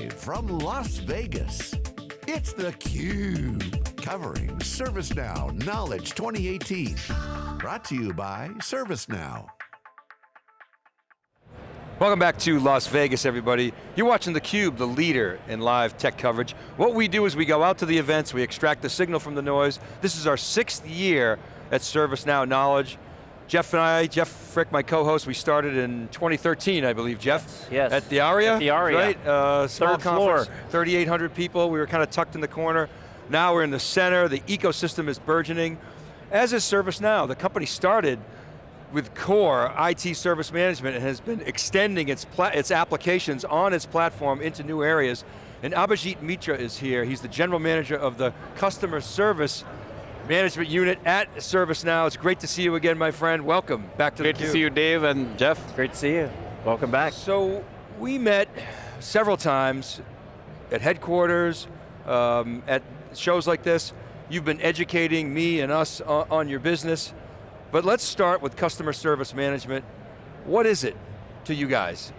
Live from Las Vegas, it's theCUBE, covering ServiceNow Knowledge 2018. Brought to you by ServiceNow. Welcome back to Las Vegas, everybody. You're watching theCUBE, the leader in live tech coverage. What we do is we go out to the events, we extract the signal from the noise. This is our sixth year at ServiceNow Knowledge. Jeff and I, Jeff Frick, my co-host, we started in 2013, I believe, Jeff? Yes. At the Aria? At the Aria. Right, uh, small Third conference, floor. 3,800 people, we were kind of tucked in the corner. Now we're in the center, the ecosystem is burgeoning. As is ServiceNow, the company started with core IT service management and has been extending its, its applications on its platform into new areas. And Abhijit Mitra is here. He's the general manager of the customer service management unit at ServiceNow. It's great to see you again, my friend. Welcome back to Great the Great to see you, Dave and Jeff. Great to see you. Welcome back. So we met several times at headquarters, um, at shows like this. You've been educating me and us on, on your business. But let's start with customer service management. What is it to you guys?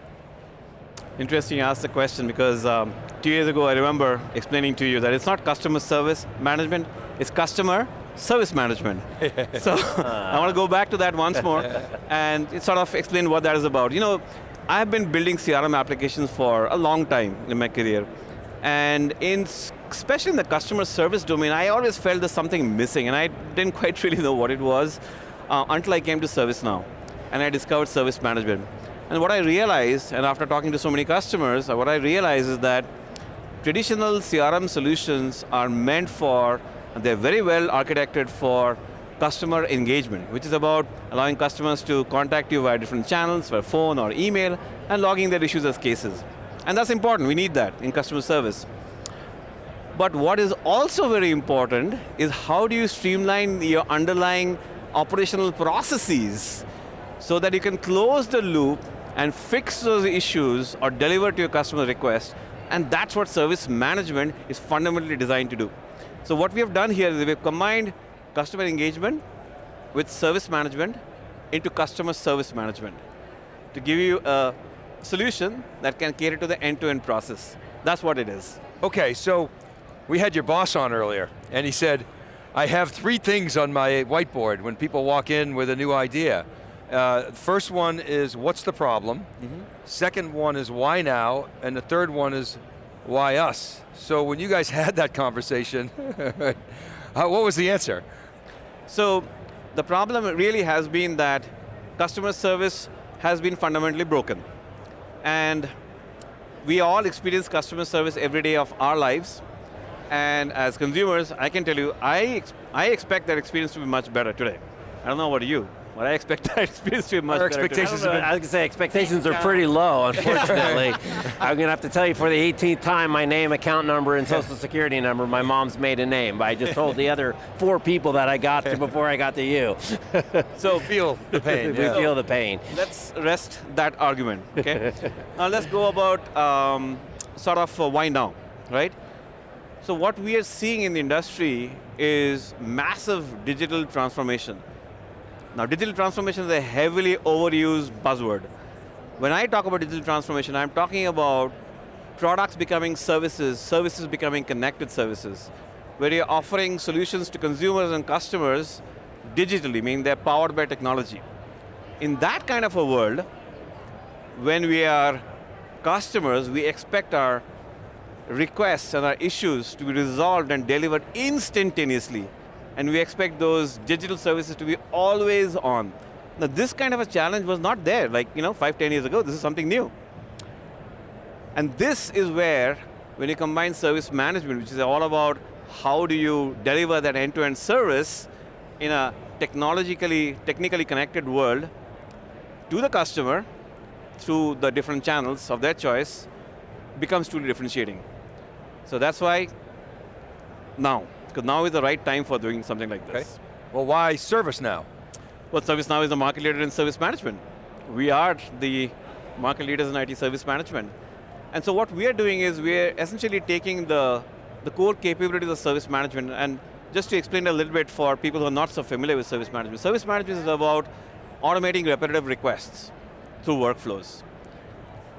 Interesting you asked the question because um, two years ago I remember explaining to you that it's not customer service management, it's customer service management. so I want to go back to that once more and sort of explain what that is about. You know, I've been building CRM applications for a long time in my career. And in, especially in the customer service domain, I always felt there's something missing and I didn't quite really know what it was uh, until I came to ServiceNow and I discovered service management. And what I realized, and after talking to so many customers, uh, what I realized is that traditional CRM solutions are meant for, they're very well architected for customer engagement, which is about allowing customers to contact you via different channels, via phone or email, and logging their issues as cases. And that's important, we need that in customer service. But what is also very important is how do you streamline your underlying operational processes so that you can close the loop and fix those issues or deliver to your customer request. And that's what service management is fundamentally designed to do. So what we have done here is we've combined customer engagement with service management into customer service management to give you a solution that can cater to the end-to-end -end process. That's what it is. Okay, so we had your boss on earlier, and he said, I have three things on my whiteboard when people walk in with a new idea. Uh, first one is, what's the problem? Mm -hmm. Second one is, why now? And the third one is, why us? So when you guys had that conversation, what was the answer? So, the problem really has been that customer service has been fundamentally broken. And we all experience customer service every day of our lives. And as consumers, I can tell you, I, I expect that experience to be much better today. I don't know what you. But I expect that experience to be much Our better. expectations I, I was going to say, expectations are pretty low, unfortunately. I'm going to have to tell you for the 18th time, my name, account number, and social security number, my mom's maiden name. I just told the other four people that I got to before I got to you. so feel the pain. we yeah. feel the pain. Let's rest that argument, okay? now let's go about um, sort of uh, why now, right? So what we are seeing in the industry is massive digital transformation. Now digital transformation is a heavily overused buzzword. When I talk about digital transformation, I'm talking about products becoming services, services becoming connected services, where you're offering solutions to consumers and customers digitally, meaning they're powered by technology. In that kind of a world, when we are customers, we expect our requests and our issues to be resolved and delivered instantaneously. And we expect those digital services to be always on. Now this kind of a challenge was not there, like you know, five, ten years ago, this is something new. And this is where, when you combine service management, which is all about how do you deliver that end-to-end -end service in a technologically, technically connected world to the customer through the different channels of their choice, becomes truly differentiating. So that's why now, because now is the right time for doing something like this. Okay. Well, why ServiceNow? Well, ServiceNow is the market leader in service management. We are the market leaders in IT service management. And so what we are doing is we're essentially taking the, the core capabilities of service management and just to explain a little bit for people who are not so familiar with service management. Service management is about automating repetitive requests through workflows.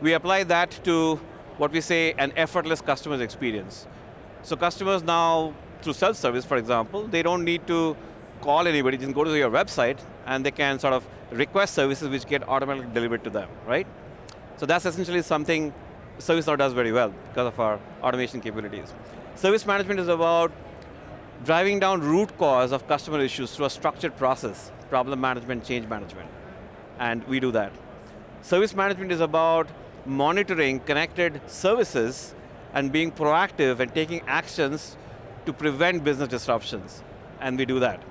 We apply that to what we say an effortless customer experience. So customers now, through self-service for example, they don't need to call anybody, just go to your website and they can sort of request services which get automatically delivered to them, right? So that's essentially something ServiceNow does very well because of our automation capabilities. Service management is about driving down root cause of customer issues through a structured process, problem management, change management, and we do that. Service management is about monitoring connected services and being proactive and taking actions to prevent business disruptions, and we do that.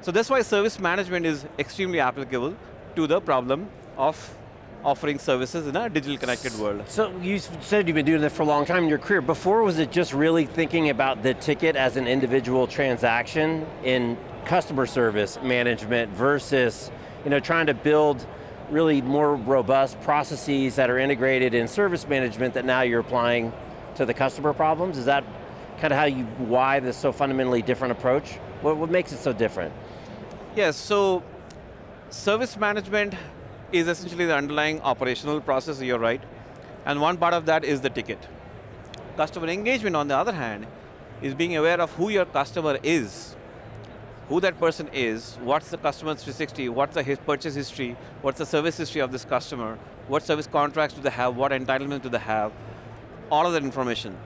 So that's why service management is extremely applicable to the problem of offering services in a digital connected world. So you said you've been doing this for a long time in your career. Before, was it just really thinking about the ticket as an individual transaction in customer service management versus you know, trying to build really more robust processes that are integrated in service management that now you're applying to the customer problems? Is that kind of how you, why this so fundamentally different approach? What, what makes it so different? Yes, so service management is essentially the underlying operational process, you're right. And one part of that is the ticket. Customer engagement, on the other hand, is being aware of who your customer is, who that person is, what's the customer's 360, what's the his purchase history, what's the service history of this customer, what service contracts do they have, what entitlement do they have, all of that information.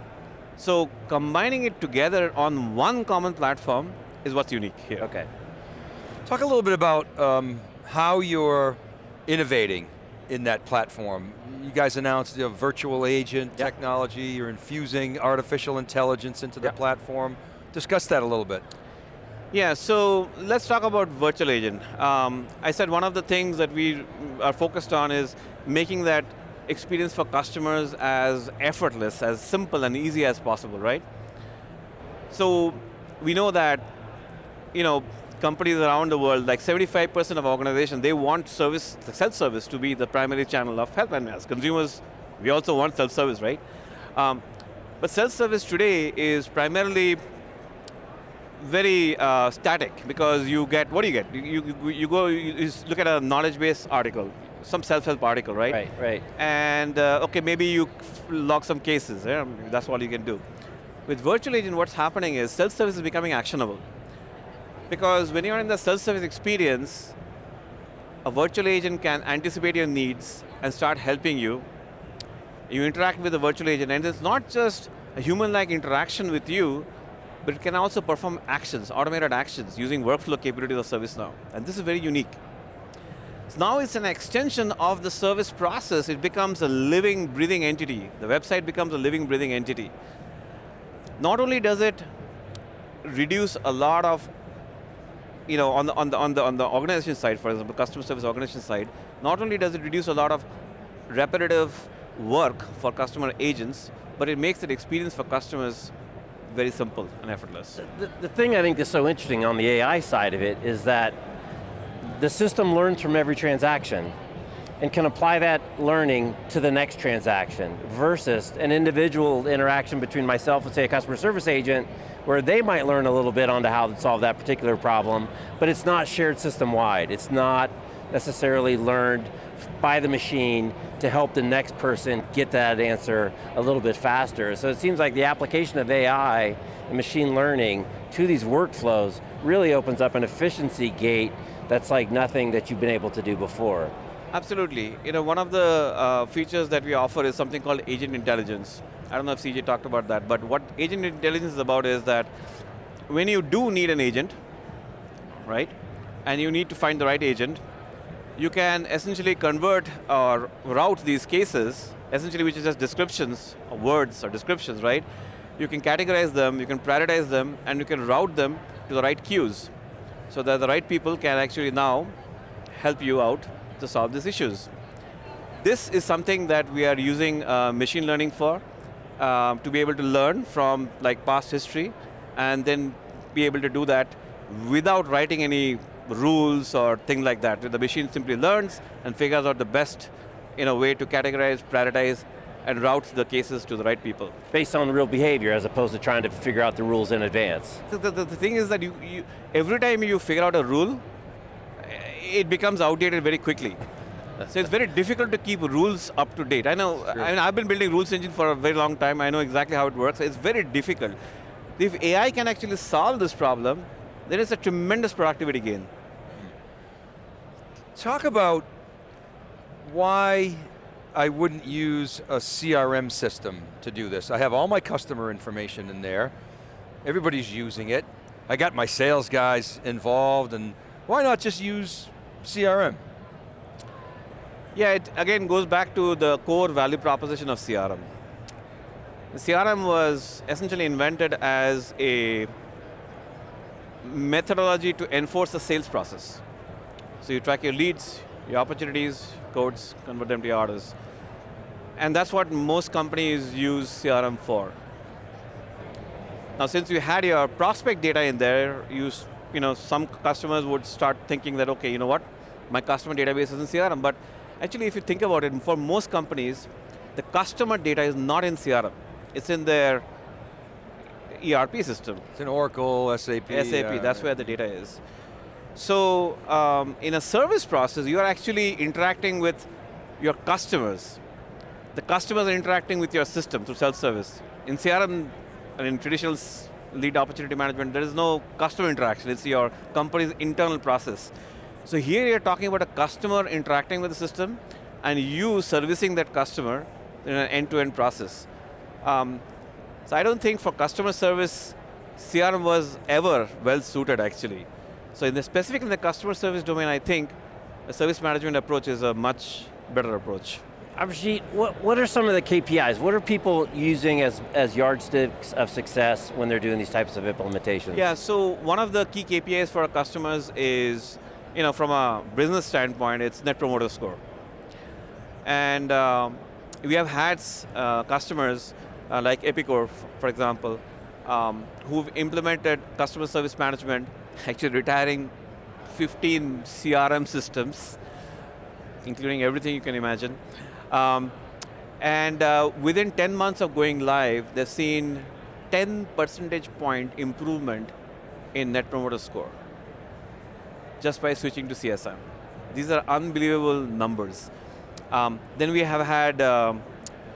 So combining it together on one common platform is what's unique here. Okay. Talk a little bit about um, how you're innovating in that platform. You guys announced the virtual agent yep. technology, you're infusing artificial intelligence into yep. the platform. Discuss that a little bit. Yeah, so let's talk about virtual agent. Um, I said one of the things that we are focused on is making that experience for customers as effortless, as simple and easy as possible, right? So we know that, you know, companies around the world, like 75% of organizations, they want service, self-service to be the primary channel of help. And as consumers, we also want self-service, right? Um, but self-service today is primarily very uh, static because you get, what do you get? You, you, you go, you look at a knowledge base article, some self-help article, right? Right, right. And uh, okay, maybe you log some cases, yeah? that's all you can do. With virtual agent, what's happening is self-service is becoming actionable. Because when you're in the self-service experience, a virtual agent can anticipate your needs and start helping you. You interact with the virtual agent and it's not just a human-like interaction with you, but it can also perform actions, automated actions, using workflow capabilities of ServiceNow. And this is very unique. Now it's an extension of the service process. It becomes a living, breathing entity. The website becomes a living, breathing entity. Not only does it reduce a lot of you know, on the, on, the, on, the, on the organization side, for example, customer service organization side, not only does it reduce a lot of repetitive work for customer agents, but it makes the experience for customers very simple and effortless. The, the thing I think is so interesting on the AI side of it is that the system learns from every transaction and can apply that learning to the next transaction versus an individual interaction between myself and say a customer service agent where they might learn a little bit on how to solve that particular problem, but it's not shared system-wide. It's not necessarily learned by the machine to help the next person get that answer a little bit faster. So it seems like the application of AI and machine learning to these workflows really opens up an efficiency gate that's like nothing that you've been able to do before. Absolutely. You know, one of the uh, features that we offer is something called agent intelligence. I don't know if CJ talked about that, but what agent intelligence is about is that when you do need an agent, right, and you need to find the right agent, you can essentially convert or route these cases, essentially which is just descriptions, or words or descriptions, right? You can categorize them, you can prioritize them, and you can route them to the right queues, so that the right people can actually now help you out to solve these issues. This is something that we are using uh, machine learning for, um, to be able to learn from like past history and then be able to do that without writing any rules or things like that. The machine simply learns and figures out the best in a way to categorize, prioritize, and route the cases to the right people. Based on real behavior as opposed to trying to figure out the rules in advance. The, the, the thing is that you, you, every time you figure out a rule, eh, it becomes outdated very quickly. so it's very difficult to keep rules up to date. I know, I mean, I've been building rules engine for a very long time. I know exactly how it works. It's very difficult. If AI can actually solve this problem, there is a tremendous productivity gain. Talk about why I wouldn't use a CRM system to do this. I have all my customer information in there. Everybody's using it. I got my sales guys involved and why not just use CRM? Yeah, it again goes back to the core value proposition of CRM. CRM was essentially invented as a methodology to enforce the sales process. So you track your leads, your opportunities, codes, convert them to your orders. And that's what most companies use CRM for. Now since you had your prospect data in there, you, you know, some customers would start thinking that, okay, you know what, my customer database is in CRM, but actually if you think about it, for most companies, the customer data is not in CRM. It's in their ERP system. It's in Oracle, SAP. SAP, uh, that's where the data is. So um, in a service process, you are actually interacting with your customers. The customers are interacting with your system through self-service. In CRM, and in traditional lead opportunity management, there is no customer interaction. It's your company's internal process. So here you're talking about a customer interacting with the system and you servicing that customer in an end-to-end -end process. Um, so I don't think for customer service, CRM was ever well suited actually. So in the specific in the customer service domain, I think a service management approach is a much better approach. Abhijit, what, what are some of the KPIs? What are people using as, as yardsticks of success when they're doing these types of implementations? Yeah, so one of the key KPIs for our customers is, you know, from a business standpoint, it's Net Promoter Score. And um, we have had uh, customers uh, like Epicor, for example, um, who've implemented customer service management, actually retiring 15 CRM systems, including everything you can imagine. Um, and uh, within 10 months of going live, they've seen 10 percentage point improvement in Net Promoter Score, just by switching to CSM. These are unbelievable numbers. Um, then we have had um,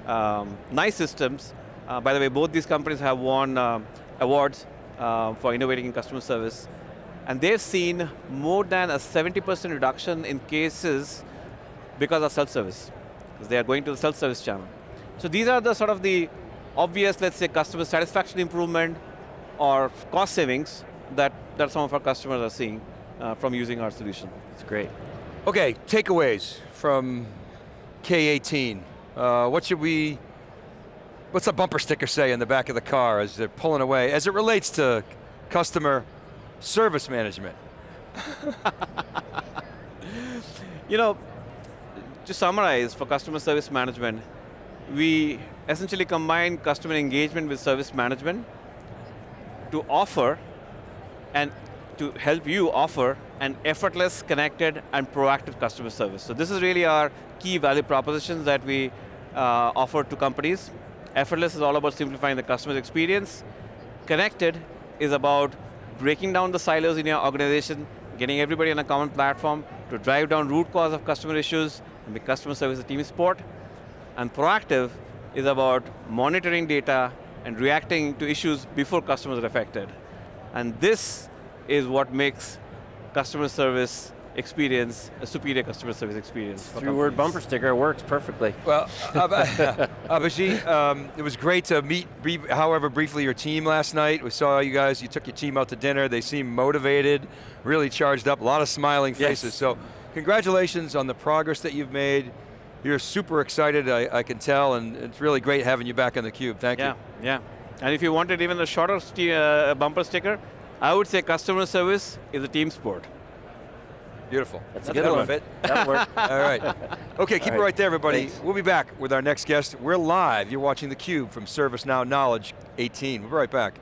um, NICE Systems. Uh, by the way, both these companies have won uh, awards uh, for innovating in customer service. And they've seen more than a 70% reduction in cases because of self-service. Because they are going to the self-service channel. So these are the sort of the obvious, let's say, customer satisfaction improvement or cost savings that, that some of our customers are seeing uh, from using our solution. It's great. Okay, takeaways from K18. Uh, what should we, what's a bumper sticker say in the back of the car as they're pulling away, as it relates to customer service management? you know, to summarize, for customer service management, we essentially combine customer engagement with service management to offer and to help you offer an effortless, connected, and proactive customer service. So this is really our key value propositions that we uh, offer to companies. Effortless is all about simplifying the customer's experience. Connected is about breaking down the silos in your organization, getting everybody on a common platform to drive down root cause of customer issues and make customer service a team sport. And proactive is about monitoring data and reacting to issues before customers are affected. And this is what makes customer service experience, a superior customer service experience. Three-word bumper sticker works perfectly. Well, Abhijit, um, it was great to meet, however briefly, your team last night. We saw you guys, you took your team out to dinner. They seemed motivated, really charged up, a lot of smiling faces. Yes. So, congratulations on the progress that you've made. You're super excited, I, I can tell, and it's really great having you back on theCUBE. Thank yeah, you. Yeah, yeah. And if you wanted even a shorter uh, bumper sticker, I would say customer service is a team sport. Beautiful. That's, That's a good one. Fit. That'll work. All right. Okay, keep All it right there, everybody. Thanks. We'll be back with our next guest. We're live. You're watching theCUBE from ServiceNow Knowledge 18. We'll be right back.